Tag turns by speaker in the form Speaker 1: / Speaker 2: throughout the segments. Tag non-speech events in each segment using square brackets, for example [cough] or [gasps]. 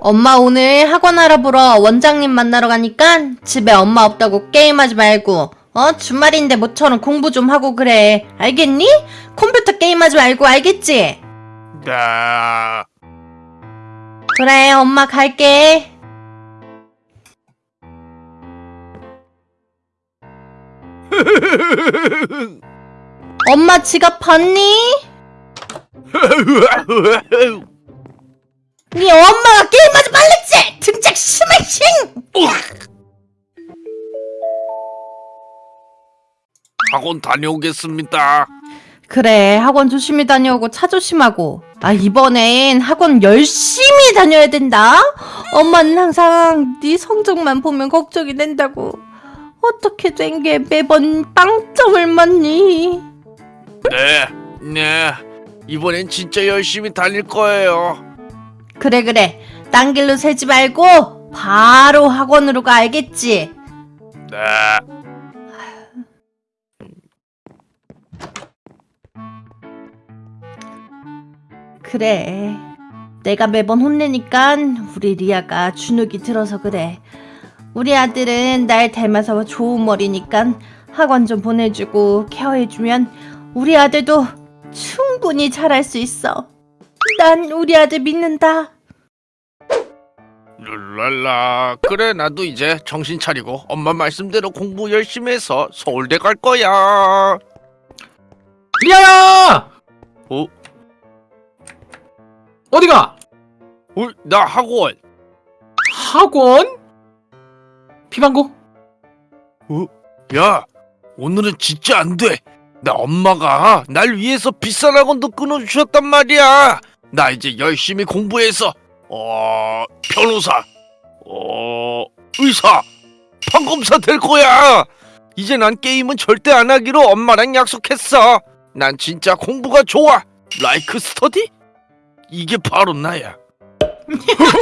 Speaker 1: 엄마 오늘 학원 알아보러 원장님 만나러 가니까 집에 엄마 없다고 게임하지 말고 어 주말인데 모처럼 공부 좀 하고 그래 알겠니? 컴퓨터 게임하지 말고 알겠지?
Speaker 2: 네.
Speaker 1: 그래 엄마 갈게 [laughs] 엄마 지갑 봤니? [laughs] 네 엄마가 게임하지 말랬지 등짝 스매싱
Speaker 2: 학원 다녀오겠습니다.
Speaker 1: 그래 학원 조심히 다녀오고 차 조심하고 아 이번엔 학원 열심히 다녀야 된다 엄마는 항상 네 성적만 보면 걱정이 된다고 어떻게 된 게 매번 빵점을 맞니
Speaker 2: 네, 네. 이번엔 진짜 열심히 다닐 거예요.
Speaker 1: 그래 그래. 딴 길로 새지 말고 바로 학원으로 가 알겠지?
Speaker 2: 네.
Speaker 1: 그래. 내가 매번 혼내니까 우리 리아가 주눅이 들어서 그래. 우리 아들은 날 닮아서 좋은 머리니까 학원 좀 보내주고 케어해주면 우리 아들도 충분히 잘할 수 있어. 난 우리 아들 믿는다
Speaker 2: 룰랄라. 그래, 나도 이제 정신 차리고 엄마 말씀대로 공부 열심히 해서 서울대 갈 거야.
Speaker 3: 리아야!
Speaker 2: 어?
Speaker 3: 어디가?
Speaker 2: 어, 나 학원.
Speaker 3: 학원? 피방구?
Speaker 2: 야, 오늘은 진짜 안 돼. 나 엄마가 날 위해서 비싼 학원도 끊어주셨단 말이야. 나 이제 열심히 공부해서 어 변호사, 어 의사, 판검사 될 거야. 이제 난 게임은 절대 안 하기로 엄마랑 약속했어. 난 진짜 공부가 좋아. 라이크 스터디? 이게 바로 나야. [laughs]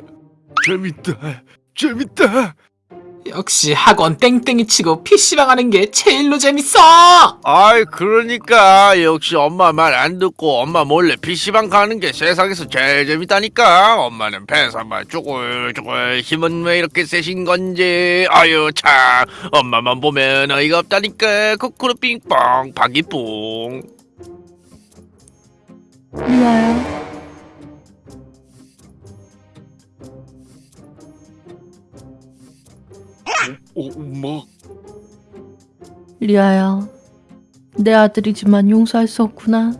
Speaker 2: [laughs] 재밌다. 재밌다.
Speaker 3: 역시 학원 땡땡이 치고 PC방 하는 게 제일로 재밌어!
Speaker 2: 아이 그러니까. 역시 엄마 말 안 듣고 엄마 몰래 PC방 가는 게 세상에서 제일 재밌다니까. 엄마는 배사만 쪼글쪼글 힘은 왜 이렇게 세신 건지. 아유 참 엄마만 보면 어이가 없다니까. 코코로 빙뽕 박이뽕
Speaker 1: 리아야
Speaker 2: 오, 엄마
Speaker 1: 리아야 내 아들이지만 용서할 수 없구나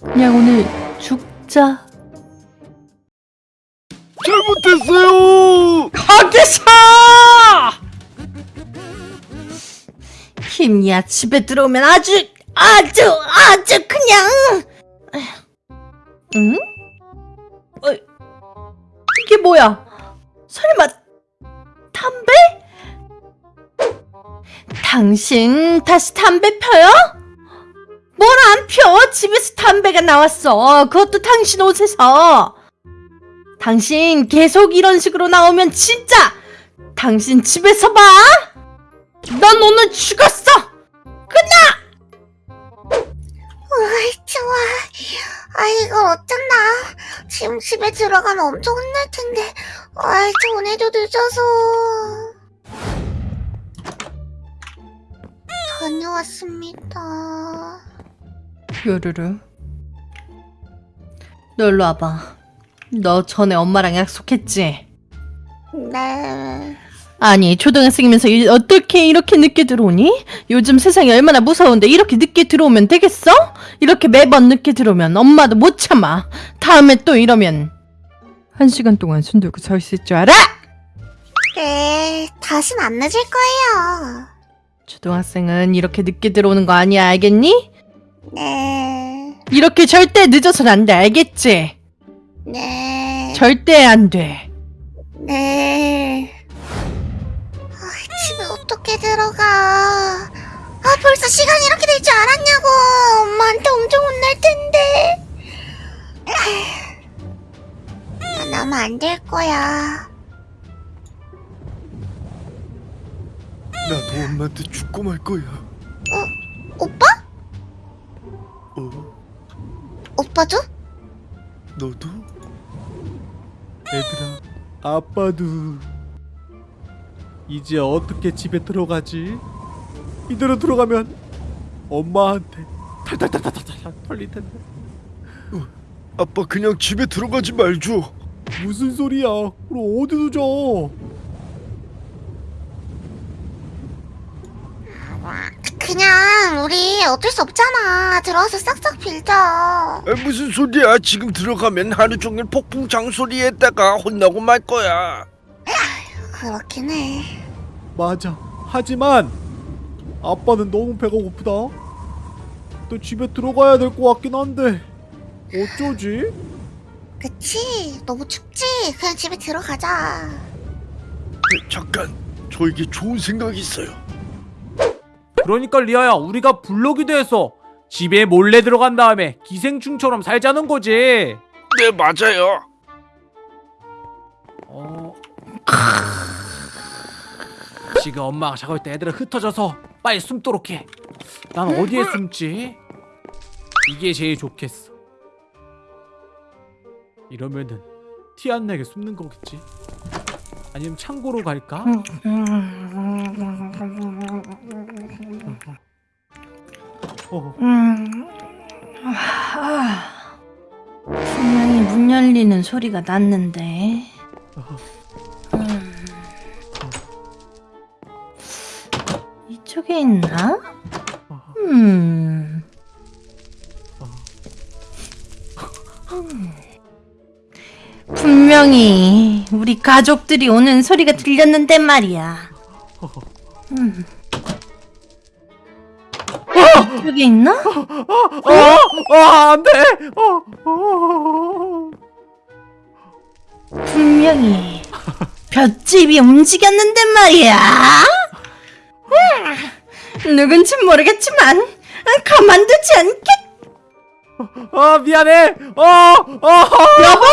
Speaker 1: 그냥 오늘 죽자
Speaker 2: 잘못했어요
Speaker 1: 거기서! 힘이야 집에 들어오면 아주 아주 아주 그냥 응? 어, 이게 뭐야? 설마 담배? 당신 다시 담배 펴요? 뭘 안 펴? 집에서 담배가 나왔어. 그것도 당신 옷에서. 당신 계속 이런 식으로 나오면 진짜 당신 집에서 봐. 넌 오늘 죽었어.
Speaker 4: 으이, 좋아. 아, 이걸 어쩐다. 지금 집에 들어가면 엄청 혼날 텐데. 아이, 전에도 늦어서. 다녀왔습니다.
Speaker 1: 요르르. 너 일로 와봐. 너 전에 엄마랑 약속했지?
Speaker 4: 네.
Speaker 1: 아니 초등학생이면서 이- 어떻게 이렇게 늦게 들어오니? 요즘 세상이 얼마나 무서운데 이렇게 늦게 들어오면 되겠어? 이렇게 매번 늦게 들어오면 엄마도 못 참아. 다음에 또 이러면 한 시간 동안 손 들고 서 있을 줄 알아?
Speaker 4: 네, 다신 안 늦을 거예요.
Speaker 1: 초등학생은 이렇게 늦게 들어오는 거 아니야 알겠니?
Speaker 4: 네.
Speaker 1: 이렇게 절대 늦어선 안 돼 알겠지?
Speaker 4: 네.
Speaker 1: 절대 안 돼.
Speaker 4: 네. 아, 집에 어떻게 들어가? 아, 벌써 시간이 이렇게 될 줄 알았냐고. 엄마한테 엄청 혼날 텐데. 나 나면 안 될 거야.
Speaker 2: 엄마한테 죽고 말 거야
Speaker 4: 오빠?
Speaker 2: 어?
Speaker 4: 오빠도?
Speaker 2: 너도?
Speaker 5: 얘들아 아빠도 이제 어떻게 집에 들어가지? 이대로 들어가면 엄마한테 탈탈탈탈탈탈 털릴 텐데
Speaker 2: 아빠 그냥 집에 들어가지 말죠.
Speaker 5: 무슨 소리야 그럼 어디서 자
Speaker 4: 그냥 우리 어쩔 수 없잖아. 들어와서 싹싹 빌자.
Speaker 2: 아, 무슨 소리야? 지금 들어가면 하루 종일 폭풍 장소리에다가 혼나고 말 거야.
Speaker 4: 그렇긴 해.
Speaker 5: 맞아 하지만 아빠는 너무 배가 고프다 또 집에 들어가야 될 것 같긴 한데 어쩌지?
Speaker 4: 그치? 너무 춥지? 그냥 집에 들어가자.
Speaker 2: 네, 잠깐, 저에게 좋은 생각이 있어요.
Speaker 5: 그러니까 리아야 우리가 블록이 돼서 집에 몰래 들어간 다음에 기생충처럼 살자는 거지
Speaker 2: 네, 맞아요.
Speaker 5: 어... 지금 엄마가 자고 있때 애들은 흩어져서 빨리 숨도록 해. 난 어디에 숨지? 이게 제일 좋겠어. 이러면은 티 안 나게 숨는 거겠지? 아니면 창고로 갈까? 어,
Speaker 1: 음, 아, 분명히 문 열리는 소리가 났는데. 음, 이쪽에 있나? 음. 음. 분명히 우리 가족들이 오는 소리가 들렸는데 말이야. 음. 이쪽에 있나?
Speaker 5: 어, 안돼. 어, 어.
Speaker 1: 분명히 볏집이 움직였는데 말이야. 음, 누군진 모르겠지만 가만두지 않겠.
Speaker 5: 아 미안해. 어, 어.
Speaker 1: 여보!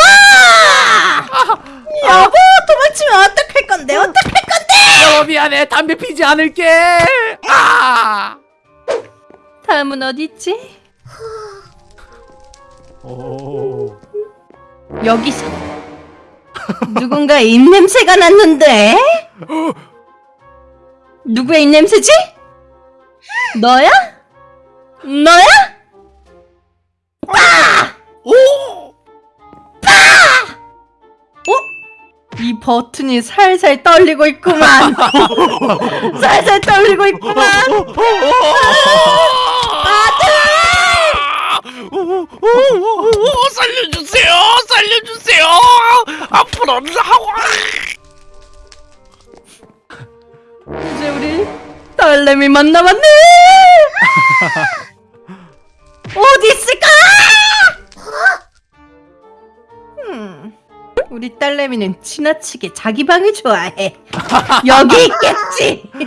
Speaker 1: 여보 도망치면 어떡할 건데? 어떡할 건데?
Speaker 5: 여보 미안해. 담배 피지 않을게. 아.
Speaker 1: 다음은 어디 있지?
Speaker 5: 오.
Speaker 1: 여기서 누군가 입냄새가 났는데 누구의 입냄새지? 너야? 너야?
Speaker 2: 오!
Speaker 1: 어? 이 버튼이 살살 떨리고 있구만 [laughs] 살살 떨리고 있구만
Speaker 2: 오, 오, 오, 오, 살려주세요! 살려주세요! 앞으로는 하고
Speaker 1: 이제 우리 딸내미만 남았네 [laughs] 어디 있을까? 음, 우리 딸내미는 지나치게 자기 방을 좋아해 여기 있겠지 [laughs]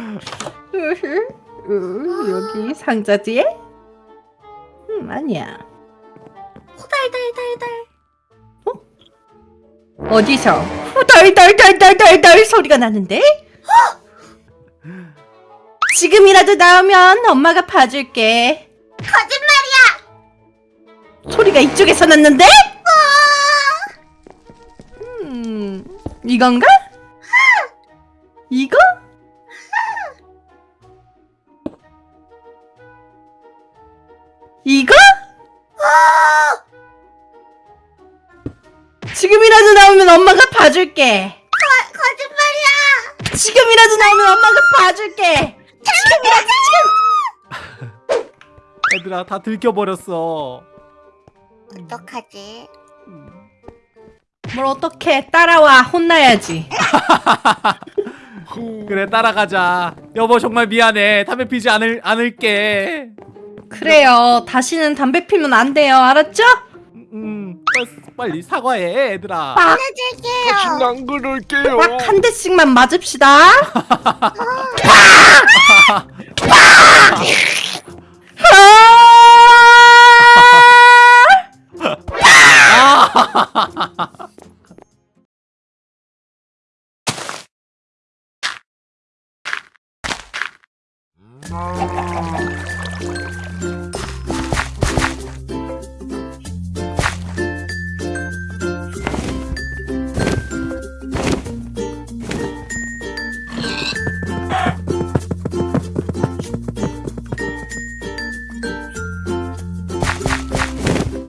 Speaker 1: 여기 상자 뒤에? 음, 아니야
Speaker 4: 호달달달달.
Speaker 1: 어디서 후덜덜덜덜덜덜 소리가 나는데? [gasps] 지금이라도 나오면 엄마가 봐줄게.
Speaker 4: 거짓말이야!
Speaker 1: 소리가 이쪽에서 났는데? 음, 이건가? 지금이라도 나오면 엄마가 봐줄게.
Speaker 4: 거, 거짓말이야!
Speaker 1: 지금이라도 나오면 엄마가 봐줄게. 지금이라도 지금.
Speaker 5: 얘들아 다 들켜버렸어.
Speaker 4: 어떡하지?
Speaker 1: 뭘 어떻게 따라와 혼나야지. [laughs]
Speaker 5: 그래 따라가자. 여보 정말 미안해. 담배 피지 않을 않을게.
Speaker 1: 그래요. 다시는 담배 피면 안 돼요. 알았죠?
Speaker 5: 빨리 사과해 얘들아
Speaker 4: 보내줄게요.
Speaker 2: 안 그럴게요.
Speaker 1: 한 대씩만 맞읍시다. 아! [laughs]